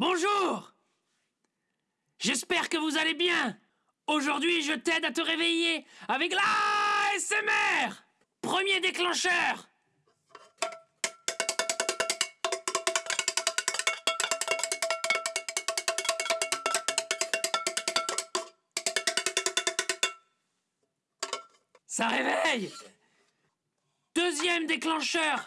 Bonjour. J'espère que vous allez bien. Aujourd'hui, je t'aide à te réveiller avec la SMR Premier déclencheur. Ça réveille. Deuxième déclencheur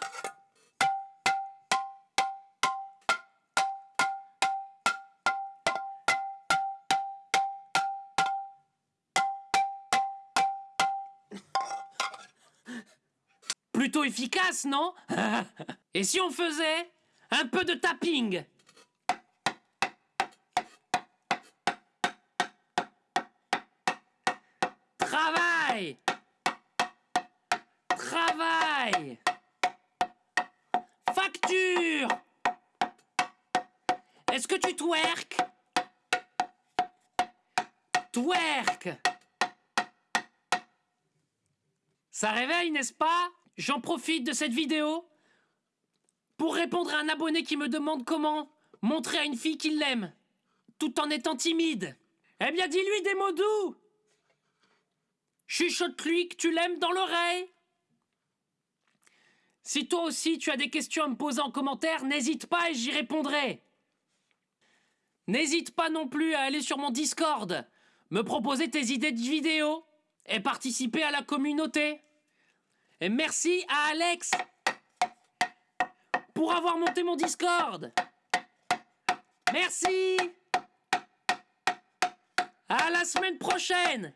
Plutôt efficace, non Et si on faisait un peu de tapping Travail Travail Facture Est-ce que tu twerk Twerk Ça réveille, n'est-ce pas J'en profite de cette vidéo pour répondre à un abonné qui me demande comment montrer à une fille qu'il l'aime, tout en étant timide. Eh bien, dis-lui des mots doux Chuchote-lui que tu l'aimes dans l'oreille Si toi aussi tu as des questions à me poser en commentaire, n'hésite pas et j'y répondrai. N'hésite pas non plus à aller sur mon Discord, me proposer tes idées de vidéos et participer à la communauté. Et merci à Alex pour avoir monté mon Discord. Merci. À la semaine prochaine.